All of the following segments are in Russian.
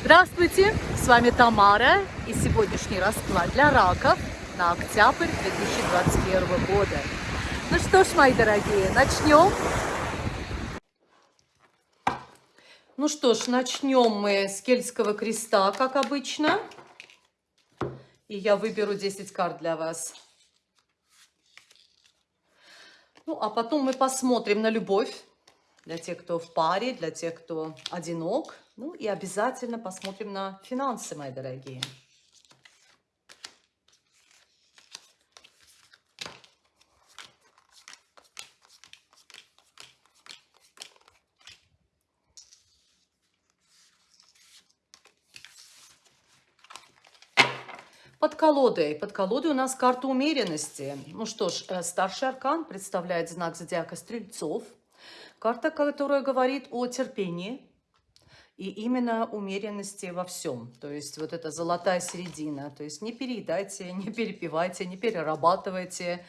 Здравствуйте, с вами Тамара и сегодняшний расклад для раков на октябрь 2021 года. Ну что ж, мои дорогие, начнем. Ну что ж, начнем мы с кельтского креста, как обычно. И я выберу 10 карт для вас. Ну, а потом мы посмотрим на любовь для тех, кто в паре, для тех, кто одинок. Ну и обязательно посмотрим на финансы, мои дорогие. Под колодой. Под колодой у нас карта умеренности. Ну что ж, э, старший аркан представляет знак зодиака Стрельцов. Карта, которая говорит о терпении и именно умеренности во всем. То есть вот эта золотая середина. То есть не переедайте, не перепивайте, не перерабатывайте.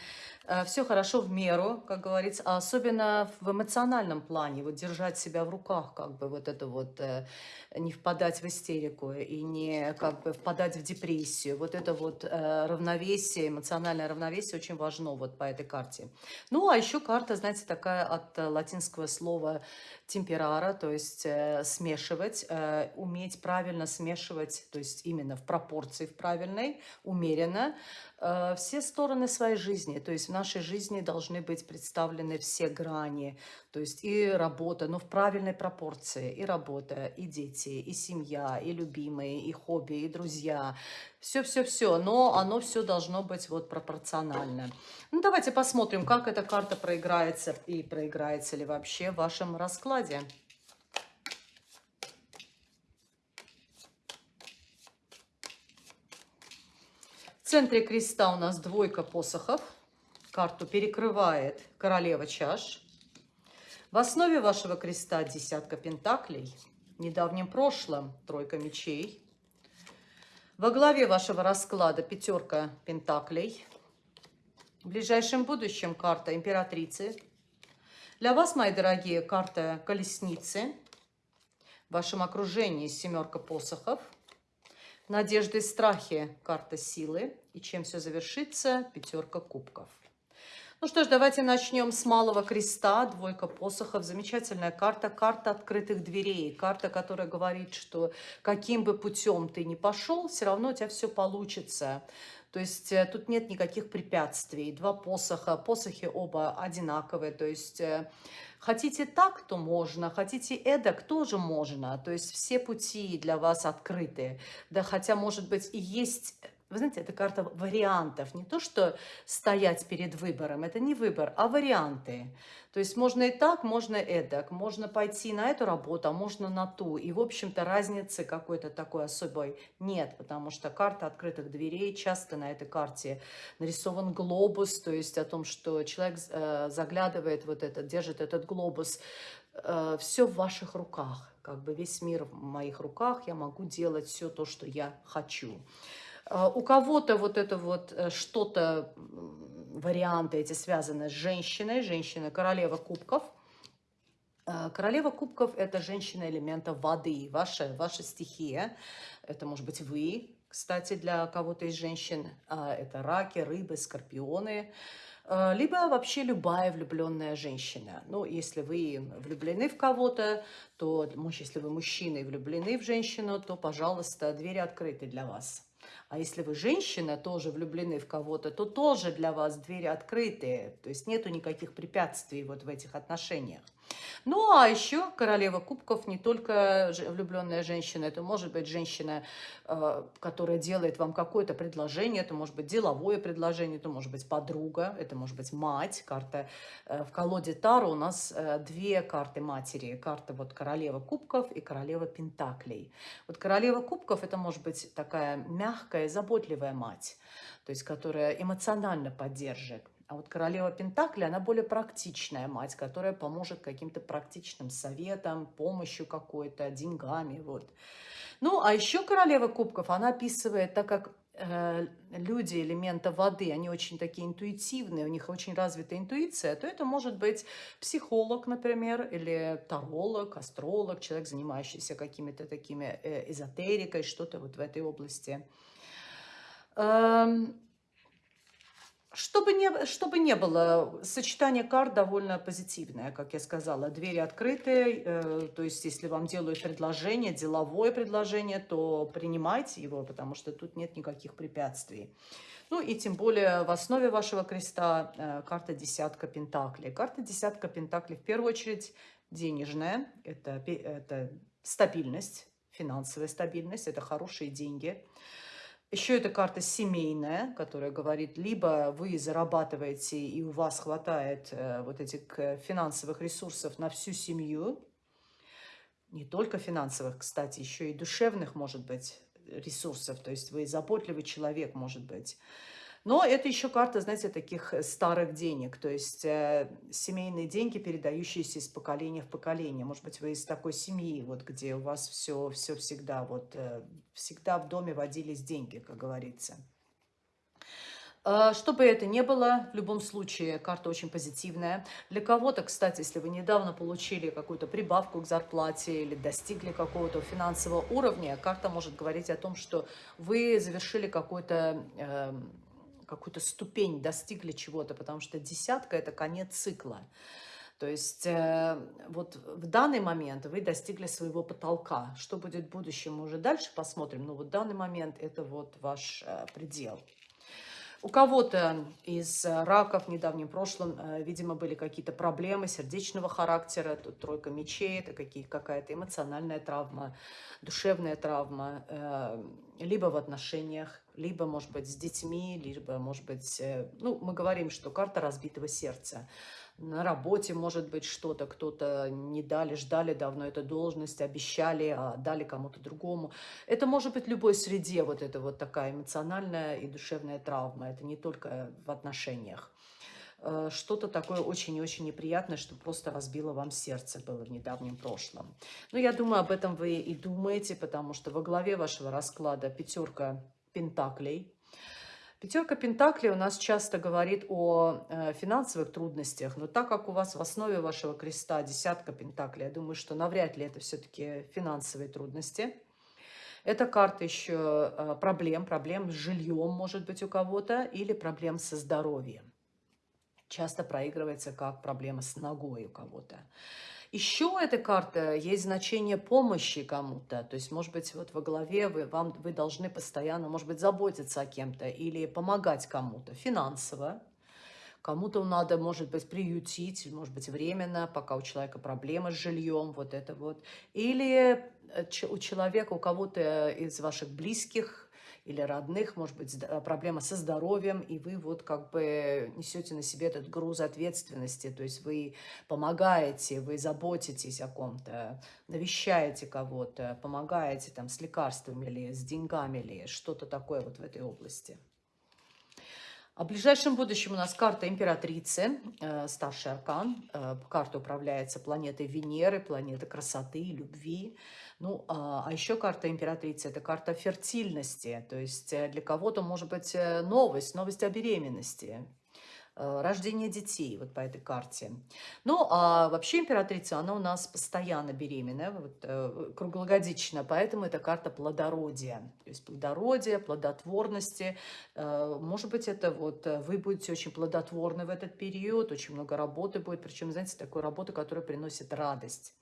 Э, все хорошо в меру, как говорится, а особенно в эмоциональном плане, вот держать себя в руках, как бы вот это вот, э, не впадать в истерику и не как бы впадать в депрессию. Вот это вот э, равновесие, эмоциональное равновесие очень важно вот по этой карте. Ну, а еще карта, знаете, такая от латинского слова темперара, то есть смешивать, уметь правильно смешивать, то есть именно в пропорции в правильной, умеренно, все стороны своей жизни. То есть нашей жизни должны быть представлены все грани. То есть и работа, но в правильной пропорции. И работа, и дети, и семья, и любимые, и хобби, и друзья. Все-все-все. Но оно все должно быть вот пропорционально. Ну, давайте посмотрим, как эта карта проиграется и проиграется ли вообще в вашем раскладе. В центре креста у нас двойка посохов. Карту перекрывает королева чаш. В основе вашего креста десятка пентаклей. В недавнем прошлом тройка мечей. Во главе вашего расклада пятерка пентаклей. В ближайшем будущем карта императрицы. Для вас, мои дорогие, карта колесницы. В вашем окружении семерка посохов – Надежды и страхи – карта силы. И чем все завершится – пятерка кубков. Ну что ж, давайте начнем с малого креста, двойка посохов. Замечательная карта, карта открытых дверей. Карта, которая говорит, что каким бы путем ты ни пошел, все равно у тебя все получится. То есть э, тут нет никаких препятствий. Два посоха, посохи оба одинаковые. То есть э, Хотите так, то можно, хотите эдак, тоже можно. То есть все пути для вас открыты. Да, хотя, может быть, и есть вы знаете, это карта вариантов. Не то, что стоять перед выбором. Это не выбор, а варианты. То есть можно и так, можно и эдак. Можно пойти на эту работу, а можно на ту. И, в общем-то, разницы какой-то такой особой нет. Потому что карта открытых дверей. Часто на этой карте нарисован глобус. То есть о том, что человек э, заглядывает вот этот, держит этот глобус. Э, все в ваших руках. Как бы весь мир в моих руках. Я могу делать все то, что я хочу. А, у кого-то вот это вот э, что-то, варианты эти связаны с женщиной, женщина королева кубков. А, королева кубков – это женщина элемента воды, ваша, ваша стихия. Это может быть вы, кстати, для кого-то из женщин. А, это раки, рыбы, скорпионы либо вообще любая влюбленная женщина. Ну, если вы влюблены в кого-то, то, если вы мужчина и влюблены в женщину, то, пожалуйста, двери открыты для вас. А если вы женщина, тоже влюблены в кого-то, то тоже для вас двери открытые. То есть нету никаких препятствий вот в этих отношениях. Ну, а еще королева кубков не только влюбленная женщина, это может быть женщина, э, которая делает вам какое-то предложение, это может быть деловое предложение, это может быть подруга, это может быть мать. Карта э, в колоде Таро у нас э, две карты матери. Карта вот королева кубков и королева пентаклей. Вот королева кубков это может быть такая мягкая, заботливая мать, то есть которая эмоционально поддержит. А вот королева Пентакли, она более практичная мать, которая поможет каким-то практичным советам, помощью какой-то, деньгами. Вот. Ну, а еще королева кубков, она описывает, так как э, люди элемента воды, они очень такие интуитивные, у них очень развита интуиция, то это может быть психолог, например, или таролог, астролог, человек, занимающийся какими-то такими э, эзотерикой, что-то вот в этой области. Эм, чтобы не, чтобы не было, сочетание карт довольно позитивное, как я сказала. Двери открыты, э, то есть если вам делают предложение, деловое предложение, то принимайте его, потому что тут нет никаких препятствий. Ну и тем более в основе вашего креста э, карта десятка пентаклей. Карта десятка пентаклей в первую очередь денежная, это, это стабильность, финансовая стабильность, это хорошие деньги. Еще эта карта семейная, которая говорит, либо вы зарабатываете и у вас хватает э, вот этих финансовых ресурсов на всю семью, не только финансовых, кстати, еще и душевных, может быть, ресурсов, то есть вы заботливый человек, может быть, но это еще карта, знаете, таких э, старых денег, то есть э, семейные деньги, передающиеся из поколения в поколение. Может быть, вы из такой семьи, вот где у вас все, все всегда, вот э, всегда в доме водились деньги, как говорится. Э, что бы это ни было, в любом случае карта очень позитивная. Для кого-то, кстати, если вы недавно получили какую-то прибавку к зарплате или достигли какого-то финансового уровня, карта может говорить о том, что вы завершили какой-то... Какую-то ступень, достигли чего-то, потому что десятка – это конец цикла. То есть э, вот в данный момент вы достигли своего потолка. Что будет в будущем, мы уже дальше посмотрим. Но вот в данный момент это вот ваш э, предел. У кого-то из раков в недавнем прошлом, э, видимо, были какие-то проблемы сердечного характера. Тут тройка мечей, это какая-то эмоциональная травма, душевная травма, э, либо в отношениях, либо, может быть, с детьми, либо, может быть, э, ну, мы говорим, что карта разбитого сердца на работе может быть что-то, кто-то не дали, ждали давно эту должность, обещали, а дали кому-то другому. Это может быть в любой среде, вот это вот такая эмоциональная и душевная травма. Это не только в отношениях. Э, что-то такое очень и очень неприятное, что просто разбило вам сердце было в недавнем прошлом. Но я думаю, об этом вы и думаете, потому что во главе вашего расклада пятерка пентаклей – Пятерка Пентаклей у нас часто говорит о э, финансовых трудностях, но так как у вас в основе вашего креста десятка Пентаклей, я думаю, что навряд ли это все-таки финансовые трудности. Это карта еще э, проблем, проблем с жильем, может быть, у кого-то, или проблем со здоровьем. Часто проигрывается как проблема с ногой у кого-то. Еще эта карта есть значение помощи кому-то. То есть, может быть, вот во главе вы, вам, вы должны постоянно, может быть, заботиться о кем-то или помогать кому-то финансово. Кому-то надо, может быть, приютить, может быть, временно, пока у человека проблемы с жильем, вот это вот. Или э, у человека, у кого-то из ваших близких или родных, может быть, проблема со здоровьем, и вы вот как бы несете на себе этот груз ответственности, то есть вы помогаете, вы заботитесь о ком-то, навещаете кого-то, помогаете там с лекарствами или с деньгами или что-то такое вот в этой области. А в ближайшем будущем у нас карта императрицы, э, старший аркан. Э, карта управляется планетой Венеры, планетой красоты, любви. Ну, а, а еще карта императрицы – это карта фертильности. То есть э, для кого-то может быть э, новость, новость о беременности. Э, рождение детей вот по этой карте. Ну, а вообще императрица, она у нас постоянно беременная, вот, э, круглогодично, поэтому это карта плодородия. То есть плодородие, плодотворности. Э, может быть, это вот вы будете очень плодотворны в этот период, очень много работы будет, причем, знаете, такой работы, которая приносит радость.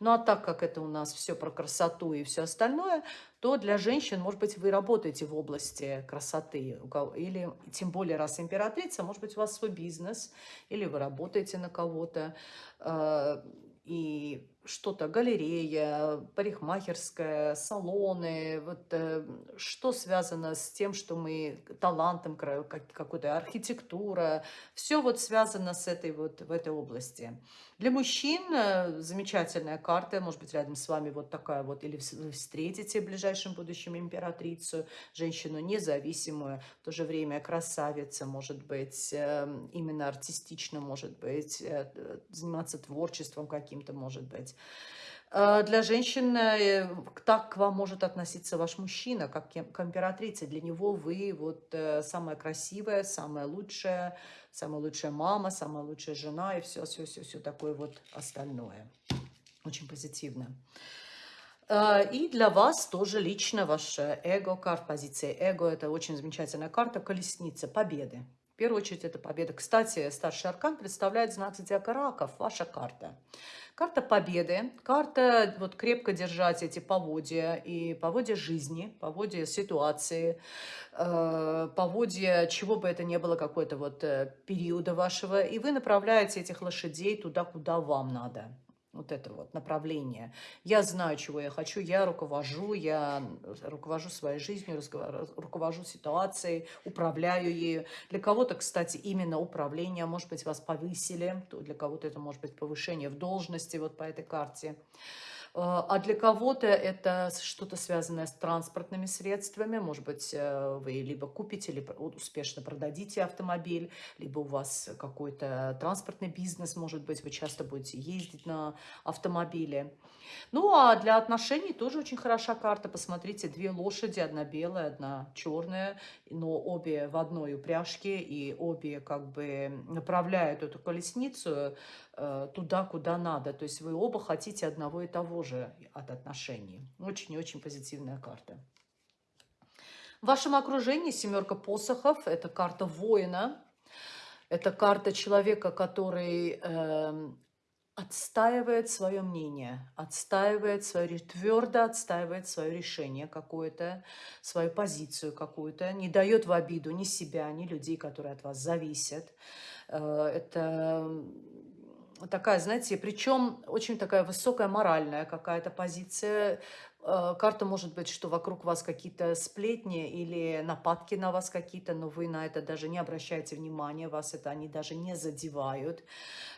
Ну, а так как это у нас все про красоту и все остальное, то для женщин, может быть, вы работаете в области красоты, или тем более раз императрица, может быть, у вас свой бизнес, или вы работаете на кого-то, а, и что-то, галерея, парикмахерская, салоны, вот э, что связано с тем, что мы талантом, какой-то архитектура, все вот связано с этой вот, в этой области. Для мужчин э, замечательная карта, может быть, рядом с вами вот такая вот, или встретите в ближайшем будущем императрицу, женщину независимую, в то же время красавица, может быть, эм, именно артистично, может быть, э, заниматься творчеством каким-то, может быть. Э, для женщин э, так к вам может относиться ваш мужчина, как к императрице. Для него вы вот э, самая красивая, самая лучшая, самая лучшая мама, самая лучшая жена и все, все, все, все такое вот остальное. Очень позитивно. И для вас тоже лично ваше эго, карта позиции эго, это очень замечательная карта колесница победы. Первую очередь это победа. Кстати, старший аркан представляет знак зодиака раков, ваша карта. Карта победы, карта вот крепко держать эти поводья и поводья жизни, поводья ситуации, э, поводья чего бы это ни было, какой-то вот э, периода вашего, и вы направляете этих лошадей туда, куда вам надо вот это вот направление. Я знаю, чего я хочу, я руковожу, я руковожу своей жизнью, руковожу ситуацией, управляю ею. Для кого-то, кстати, именно управление, может быть, вас повысили, для кого-то это может быть повышение в должности вот по этой карте. А, а для кого-то это что-то связанное с транспортными средствами. Может быть, э, вы либо купите, либо успешно продадите автомобиль, либо у вас какой-то транспортный бизнес, может быть, вы часто будете ездить на автомобиле. Ну, а для отношений тоже очень хороша карта. Посмотрите, две лошади, одна белая, одна черная, но обе в одной упряжке, и обе как бы направляют эту колесницу э, туда, куда надо. То есть вы оба хотите одного и того же от отношений. Очень и очень позитивная карта. В вашем окружении семерка посохов – это карта воина, это карта человека, который э, отстаивает свое мнение, отстаивает свое, твердо отстаивает свое решение какое-то, свою позицию какую-то, не дает в обиду ни себя, ни людей, которые от вас зависят. Э, это такая, знаете, причем очень такая высокая моральная какая-то позиция, карта может быть, что вокруг вас какие-то сплетни или нападки на вас какие-то, но вы на это даже не обращаете внимания, вас это они даже не задевают.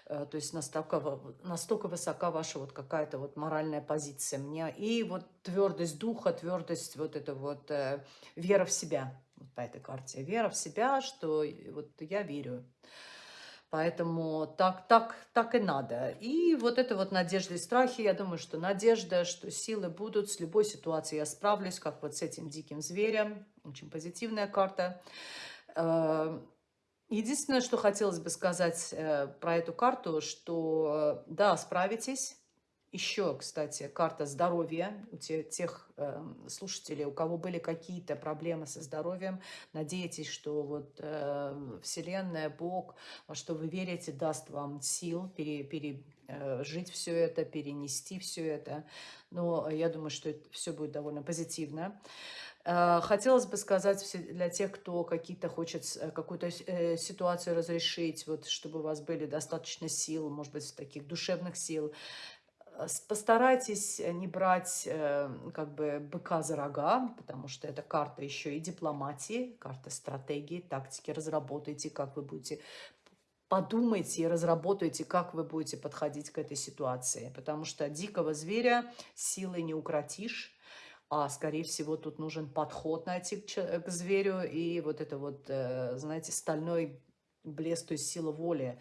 Э, то есть настолько, настолько высока ваша вот какая-то вот моральная позиция мне. И вот твердость духа, твердость вот это вот э, вера в себя вот по этой карте. Вера в себя, что вот я верю. Поэтому так, так, так и надо. И вот это вот надежда и страхи, я думаю, что надежда, что силы будут, с любой ситуацией я справлюсь, как вот с этим диким зверем. Очень позитивная карта. Э, единственное, что хотелось бы сказать э, про эту карту, что да, справитесь, еще, кстати, карта здоровья у тех, тех э, слушателей, у кого были какие-то проблемы со здоровьем. Надеетесь, что вот э, Вселенная, Бог, что вы верите, даст вам сил пере, пережить э, все это, перенести все это. Но я думаю, что это все будет довольно позитивно. Э, хотелось бы сказать для тех, кто какие-то хочет э, какую-то ситуацию разрешить, вот, чтобы у вас были достаточно сил, может быть, таких душевных сил, постарайтесь э, не брать э, как бы быка за рога, потому что это карта еще и дипломатии, карта стратегии, тактики. Разработайте, как вы будете подумайте и разработайте, как вы будете подходить к этой ситуации. Потому что дикого зверя силой не укротишь, а, скорее всего, тут нужен подход найти к, к зверю и вот это вот, знаете, стальной блеск, то есть сила воли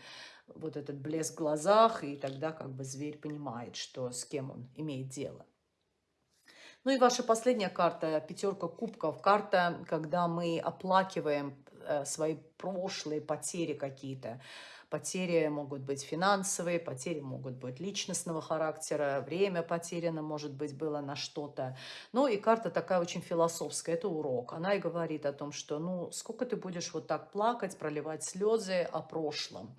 вот этот блеск в глазах, и тогда как бы зверь понимает, что с кем он имеет дело. Ну и ваша последняя карта, пятерка кубков, карта, когда мы оплакиваем э, свои прошлые потери какие-то. Потери могут быть финансовые, потери могут быть личностного характера, время потеряно, может быть, было на что-то. Ну и карта такая очень философская, это урок. Она и говорит о том, что ну сколько ты будешь вот так плакать, проливать слезы о прошлом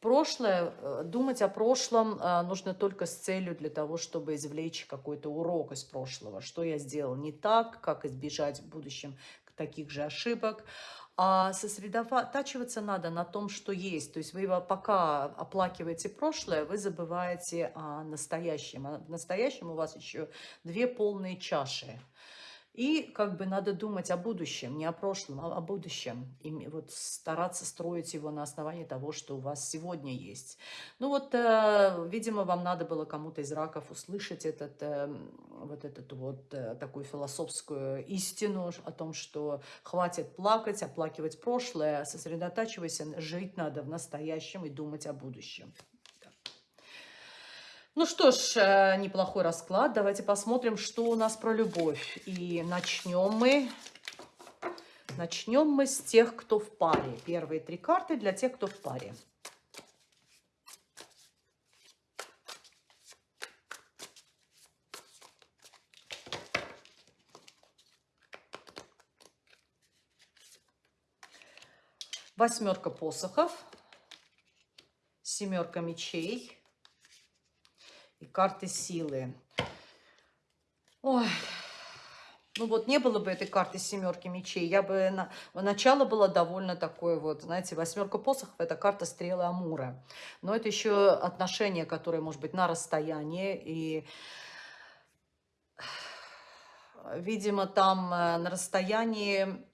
прошлое, э, думать о прошлом э, нужно только с целью для того, чтобы извлечь какой-то урок из прошлого. Что я сделал не так, как избежать в будущем таких же ошибок. А сосредотачиваться надо на том, что есть. То есть вы пока оплакиваете прошлое, вы забываете о настоящем. А в настоящем у вас еще две полные чаши. И как бы надо думать о будущем, не о прошлом, а о будущем. И вот стараться строить его на основании того, что у вас сегодня есть. Ну вот, э, видимо, вам надо было кому-то из раков услышать этот, э, вот этот вот э, такую философскую истину о том, что хватит плакать, оплакивать прошлое, сосредотачивайся, жить надо в настоящем и думать о будущем. Ну что ж, э, неплохой расклад. Давайте посмотрим, что у нас про любовь. И начнем мы, начнем мы с тех, кто в паре. Первые три карты для тех, кто в паре. Восьмерка посохов, семерка мечей и карты силы. Ой, ну вот не было бы этой карты семерки мечей, я бы на, начало было довольно такое вот, знаете, восьмерка посохов это карта стрелы Амура, но это еще отношения, которые, может быть, на расстоянии и видимо там э, на расстоянии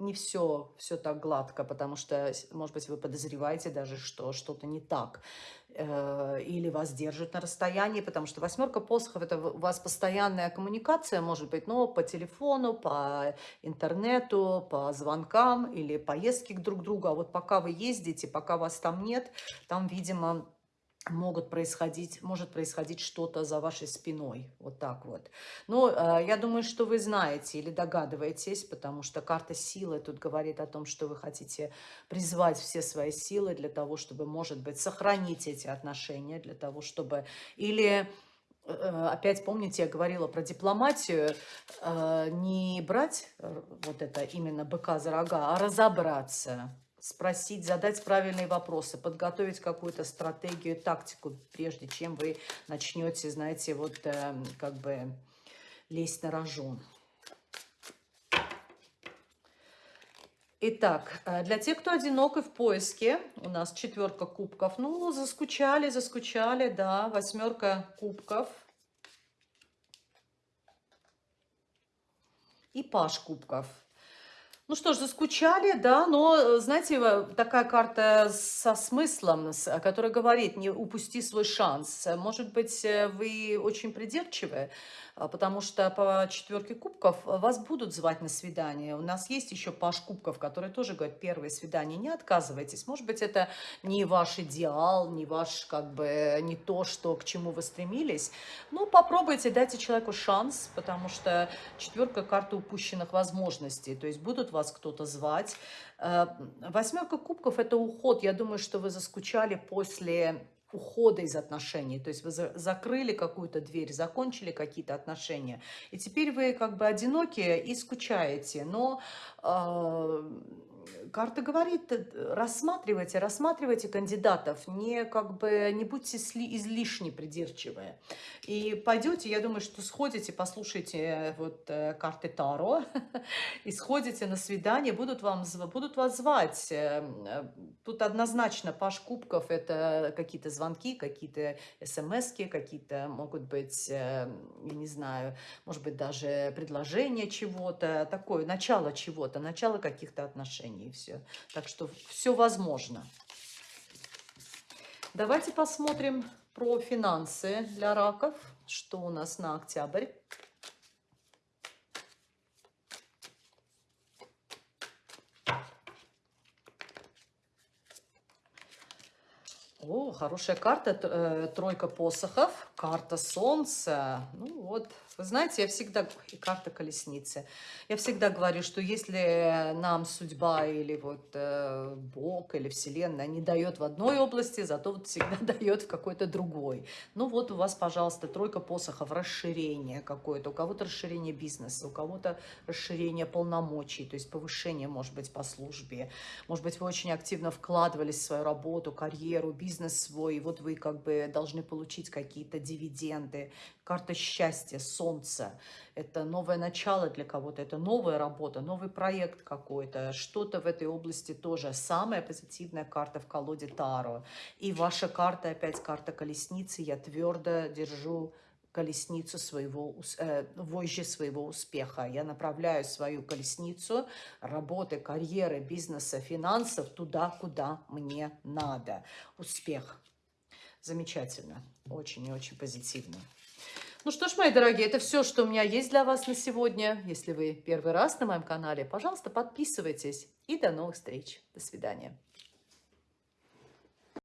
не все, все так гладко, потому что, может быть, вы подозреваете даже, что что-то не так. Э, или вас держат на расстоянии, потому что восьмерка посохов – это у вас постоянная коммуникация, может быть, но по телефону, по интернету, по звонкам или поездки к друг другу. А вот пока вы ездите, пока вас там нет, там, видимо, могут происходить, может происходить что-то за вашей спиной, вот так вот. Но э, я думаю, что вы знаете или догадываетесь, потому что карта силы тут говорит о том, что вы хотите призвать все свои силы для того, чтобы, может быть, сохранить эти отношения, для того, чтобы или э, опять помните, я говорила про дипломатию, э, не брать э, вот это именно быка за рога, а разобраться, спросить, задать правильные вопросы, подготовить какую-то стратегию, тактику, прежде чем вы начнете, знаете, вот э, как бы лезть на рожон. Итак, э, для тех, кто одинок и в поиске, у нас четверка кубков. Ну, заскучали, заскучали, да, восьмерка кубков. И паш кубков. Ну что ж, заскучали, да, но, э, знаете, такая карта со смыслом, которая говорит, не упусти свой шанс. Может быть, э, вы очень придирчивы, потому что по четверке кубков вас будут звать на свидание. У нас есть еще паш кубков, который тоже говорит, первое свидание, не отказывайтесь. Может быть, это не ваш идеал, не ваш, как бы, не то, что, к чему вы стремились. Но попробуйте, дайте человеку шанс, потому что четверка карты упущенных возможностей. То есть будут кто-то звать. Э, восьмерка кубков – это уход. Я думаю, что вы заскучали после ухода из отношений. То есть вы за закрыли какую-то дверь, закончили какие-то отношения. И теперь вы как бы одинокие и скучаете. Но э, карта говорит, э, рассматривайте, рассматривайте кандидатов, не, как бы, не будьте излишне придирчивые. И пойдете, я думаю, что сходите, послушайте э, вот э, карты Таро, и сходите на свидание, будут, вам, будут вас звать. Тут однозначно Паш Кубков – это какие-то звонки, какие-то смс какие-то могут быть, я не знаю, может быть, даже предложение чего-то, такое, начало чего-то, начало каких-то отношений все. Так что все возможно. Давайте посмотрим про финансы для раков. Что у нас на октябрь? О, хорошая карта, э, тройка посохов, карта солнца. Ну вот, вы знаете, я всегда, и карта колесницы, я всегда говорю, что если нам судьба или вот э, Бог или Вселенная не дает в одной области, зато вот всегда дает в какой-то другой. Ну вот у вас, пожалуйста, тройка посохов, расширение какое-то, у кого-то расширение бизнеса, у кого-то расширение полномочий, то есть повышение, может быть, по службе. Может быть, вы очень активно вкладывались в свою работу, карьеру, бизнес свой, и вот вы как бы должны получить какие-то дивиденды, карта счастья, солнца. Это новое начало для кого-то, это новая работа, новый проект какой-то. Что-то в этой области тоже. Самая позитивная карта в колоде Таро. И ваша карта, опять карта колесницы. Я твердо держу колесницу своего, э, вожжи своего успеха. Я направляю свою колесницу работы, карьеры, бизнеса, финансов туда, куда мне надо. Успех. Замечательно. Очень и очень позитивно. Ну что ж, мои дорогие, это все, что у меня есть для вас на сегодня. Если вы первый раз на моем канале, пожалуйста, подписывайтесь. И до новых встреч. До свидания.